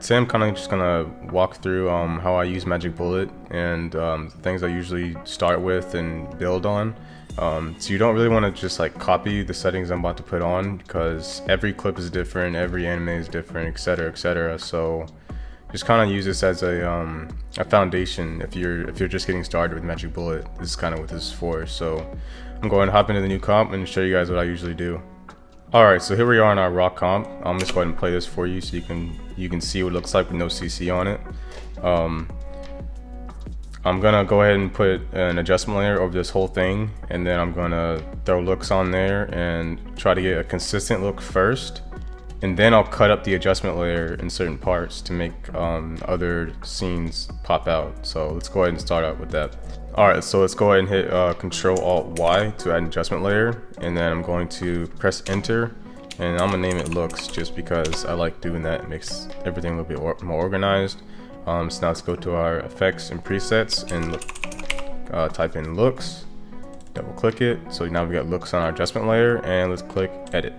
Today I'm kind of just gonna walk through um, how I use Magic Bullet and um, things I usually start with and build on. Um, so you don't really want to just like copy the settings I'm about to put on because every clip is different, every anime is different, etc, etc. So just kind of use this as a, um, a foundation if you're if you're just getting started with Magic Bullet. This is kind of what this is for. So I'm going to hop into the new comp and show you guys what I usually do. Alright, so here we are in our rock comp. I'm just going to play this for you so you can you can see what it looks like with no CC on it. Um, I'm gonna go ahead and put an adjustment layer over this whole thing and then I'm gonna throw looks on there and try to get a consistent look first and then I'll cut up the adjustment layer in certain parts to make um, other scenes pop out. So let's go ahead and start out with that. Alright, so let's go ahead and hit uh, Control Alt Y to add an adjustment layer and then I'm going to press enter and I'm gonna name it looks just because I like doing that. It makes everything a little bit or more organized. Um, so now let's go to our effects and presets and uh, type in looks, double click it. So now we got looks on our adjustment layer and let's click edit.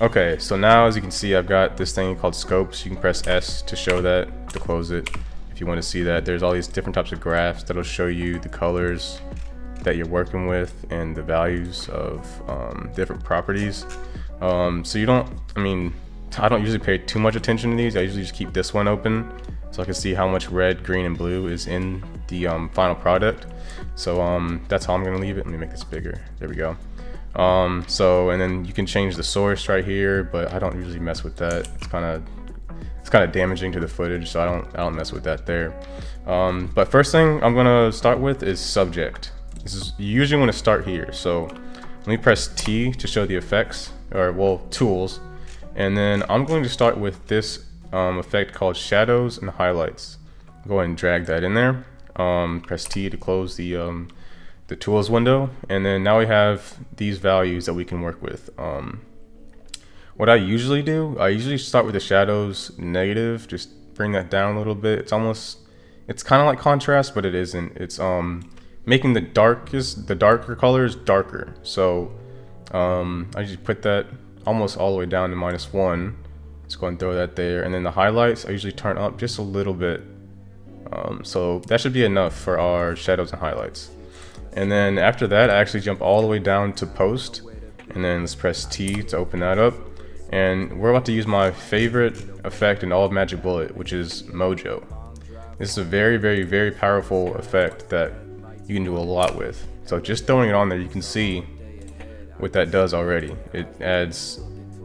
Okay, so now as you can see, I've got this thing called scopes. You can press S to show that, to close it if you want to see that. There's all these different types of graphs that'll show you the colors that you're working with and the values of um, different properties. Um, so you don't, I mean, I don't usually pay too much attention to these. I usually just keep this one open so I can see how much red, green, and blue is in the um, final product. So um, that's how I'm gonna leave it. Let me make this bigger. There we go. Um, so, and then you can change the source right here, but I don't usually mess with that. It's kind of it's kind of damaging to the footage, so I don't I don't mess with that there. Um, but first thing I'm gonna start with is subject. This is you usually want to start here. So let me press T to show the effects, or well tools, and then I'm going to start with this um, effect called shadows and highlights. Go ahead and drag that in there. Um, press T to close the um, the tools window, and then now we have these values that we can work with. Um, what I usually do, I usually start with the shadows negative, just bring that down a little bit. It's almost, it's kind of like contrast, but it isn't. It's um, making the darkest, the darker colors darker. So um, I just put that almost all the way down to minus one. Let's go and throw that there. And then the highlights, I usually turn up just a little bit. Um, so that should be enough for our shadows and highlights. And then after that, I actually jump all the way down to post. And then let's press T to open that up. And we're about to use my favorite effect in all of Magic Bullet, which is Mojo. This is a very, very, very powerful effect that you can do a lot with. So just throwing it on there, you can see what that does already. It adds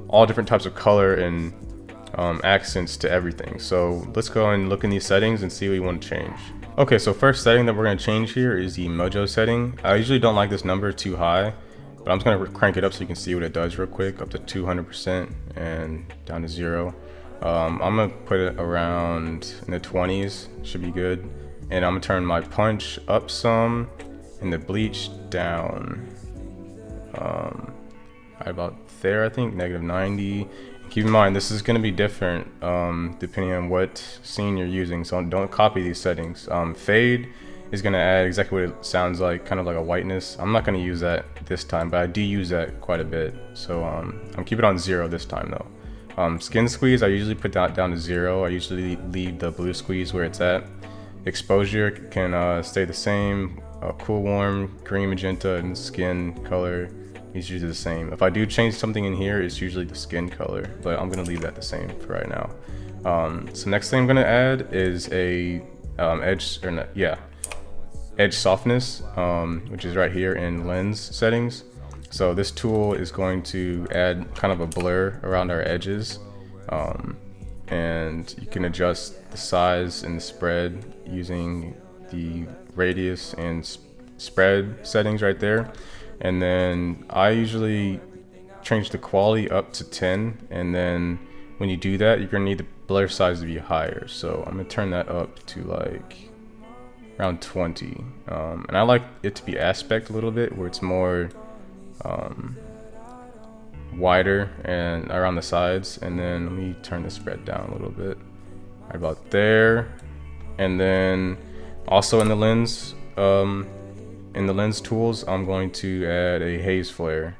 all different types of color and um, accents to everything. So let's go and look in these settings and see what we want to change. Okay, so first setting that we're going to change here is the Mojo setting. I usually don't like this number too high but I'm just gonna crank it up so you can see what it does real quick, up to 200% and down to zero. Um, I'm gonna put it around in the 20s, should be good. And I'm gonna turn my punch up some and the bleach down. Um, right about there, I think, negative 90. Keep in mind, this is gonna be different um, depending on what scene you're using, so don't copy these settings. Um, fade is going to add exactly what it sounds like, kind of like a whiteness. I'm not going to use that this time, but I do use that quite a bit. So um, I'm keeping it on zero this time though. Um, skin squeeze, I usually put that down to zero. I usually leave the blue squeeze where it's at. Exposure can uh, stay the same. Uh, cool warm, green magenta, and skin color is usually the same. If I do change something in here, it's usually the skin color, but I'm gonna leave that the same for right now. Um, so next thing I'm gonna add is a um, edge, or yeah, edge softness, um, which is right here in lens settings. So this tool is going to add kind of a blur around our edges. Um, and you can adjust the size and the spread using the radius and spread settings right there. And then I usually change the quality up to 10 and then when you do that you're gonna need the blur size to be higher so I'm gonna turn that up to like around 20. Um, and I like it to be aspect a little bit where it's more um, wider and around the sides. And then let me turn the spread down a little bit. Right about there. And then also in the lens, um, in the lens tools, I'm going to add a haze flare,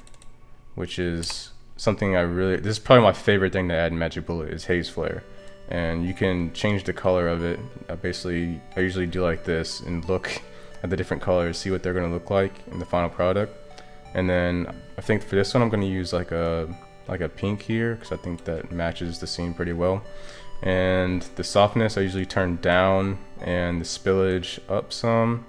which is something I really, this is probably my favorite thing to add in Magic Bullet is haze flare. and you can change the color of it. I basically, I usually do like this and look at the different colors, see what they're gonna look like in the final product. And then I think for this one, I'm gonna use like a like a pink here because I think that matches the scene pretty well. And the softness I usually turn down and the spillage up some.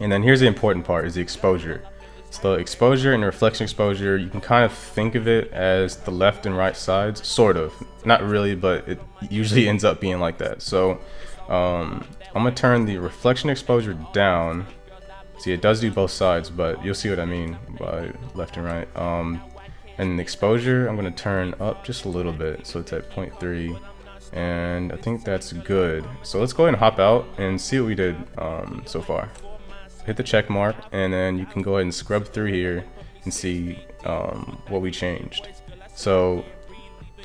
And then here's the important part is the exposure. So the exposure and reflection exposure, you can kind of think of it as the left and right sides, sort of. Not really, but it usually ends up being like that. So um, I'm gonna turn the reflection exposure down. See, it does do both sides, but you'll see what I mean by left and right. Um, and the exposure, I'm gonna turn up just a little bit, so it's at 0.3 and I think that's good. So let's go ahead and hop out and see what we did um, so far hit the check mark and then you can go ahead and scrub through here and see um, what we changed. So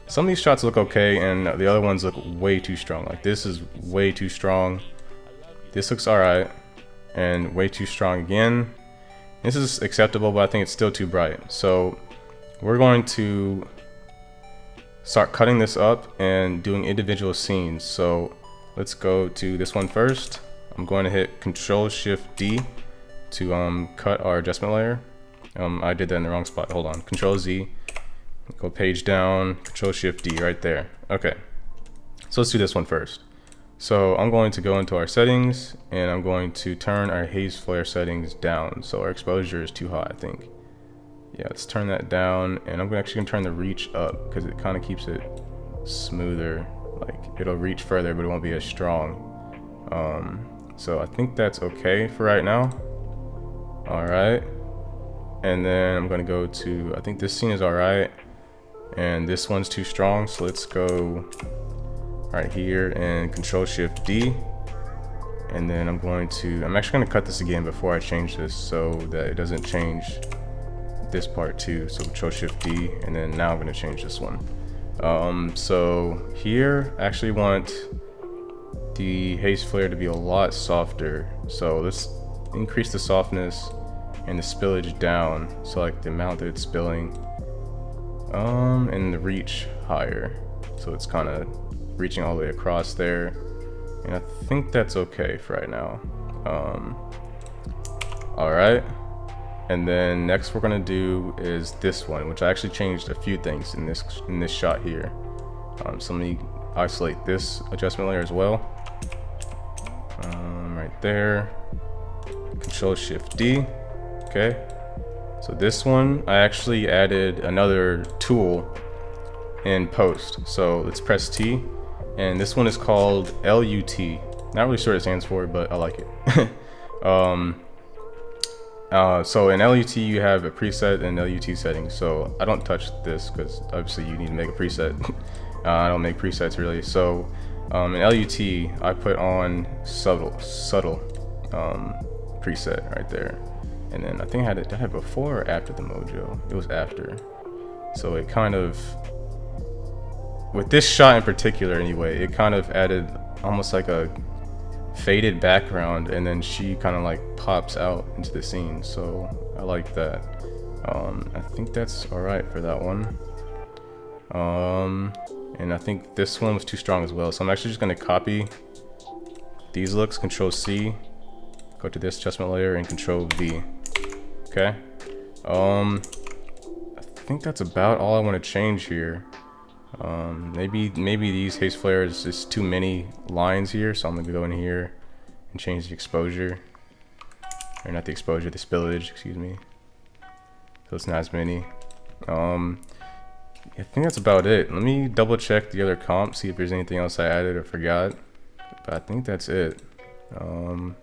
some of these shots look okay and the other ones look way too strong. Like this is way too strong. This looks alright and way too strong again. This is acceptable but I think it's still too bright. So we're going to start cutting this up and doing individual scenes. So let's go to this one first. I'm going to hit Control Shift D to um, cut our adjustment layer. Um, I did that in the wrong spot. Hold on. Control Z. Go page down. Control Shift D right there. Okay. So let's do this one first. So I'm going to go into our settings and I'm going to turn our haze flare settings down. So our exposure is too hot, I think. Yeah, let's turn that down and I'm actually gonna turn the reach up because it kind of keeps it smoother. Like it'll reach further, but it won't be as strong. Um, so I think that's okay for right now. All right. And then I'm gonna go to, I think this scene is all right. And this one's too strong, so let's go right here and control shift D. And then I'm going to, I'm actually gonna cut this again before I change this so that it doesn't change this part too. So control shift D, and then now I'm gonna change this one. Um, so here, I actually want the haze flare to be a lot softer. So let's increase the softness and the spillage down. So like the amount that it's spilling. Um, and the reach higher. So it's kind of reaching all the way across there. And I think that's okay for right now. Um, all right. And then next we're gonna do is this one, which I actually changed a few things in this in this shot here. Um, so let me isolate this adjustment layer as well um, right there. Control Shift D. Okay. So this one, I actually added another tool in post. So let's press T. And this one is called LUT. Not really sure what it stands for, but I like it. um, uh, so in LUT, you have a preset and LUT settings. So I don't touch this because obviously you need to make a preset. uh, I don't make presets really. So um, in LUT, I put on subtle, subtle um, preset right there. And then I think I had it, did I have before or after the Mojo? It was after. So it kind of, with this shot in particular anyway, it kind of added almost like a faded background and then she kind of like pops out into the scene. So I like that. Um, I think that's all right for that one. Um, and I think this one was too strong as well. So I'm actually just going to copy these looks, Control C, go to this adjustment layer and Control V. Okay. Um, I think that's about all I want to change here. Um, maybe maybe these haze flares is too many lines here, so I'm gonna go in here and change the exposure, or not the exposure, the spillage, excuse me. So it's not as many. Um, I think that's about it. Let me double check the other comp, see if there's anything else I added or forgot. But I think that's it. Um,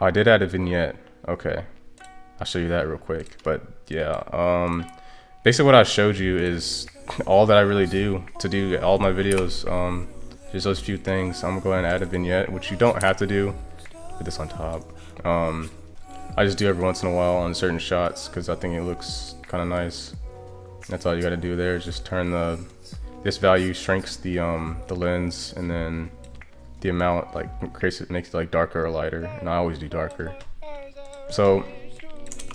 oh, I did add a vignette. Okay. I'll show you that real quick. But yeah, um, basically what I showed you is all that I really do to do all my videos. Um, just those few things. I'm gonna go ahead and add a vignette, which you don't have to do. Put this on top. Um, I just do every once in a while on certain shots because I think it looks kind of nice. That's all you gotta do there. Just turn the, this value shrinks the um the lens and then the amount like creates it makes it like darker or lighter and I always do darker. So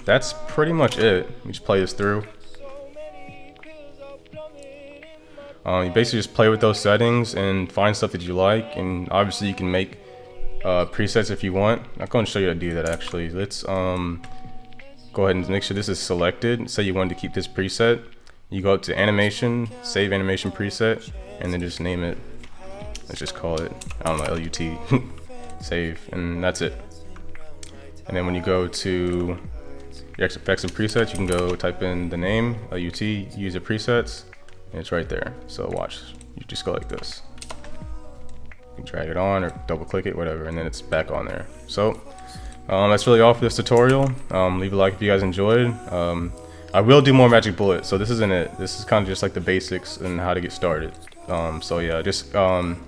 that's pretty much it. We just play this through. Um, you basically just play with those settings and find stuff that you like, and obviously you can make uh, presets if you want. I'm going to show you how to do that actually. Let's um, go ahead and make sure this is selected. Say you wanted to keep this preset. You go up to animation, save animation preset, and then just name it. Let's just call it, I don't know, LUT. save, and that's it. And then when you go to your effects and presets, you can go type in the name, LUT, user presets, and it's right there. So watch, you just go like this. You drag it on or double click it, whatever, and then it's back on there. So um, that's really all for this tutorial. Um, leave a like if you guys enjoyed. Um, I will do more Magic Bullet, so this isn't it. This is kind of just like the basics and how to get started. Um, so yeah, just um,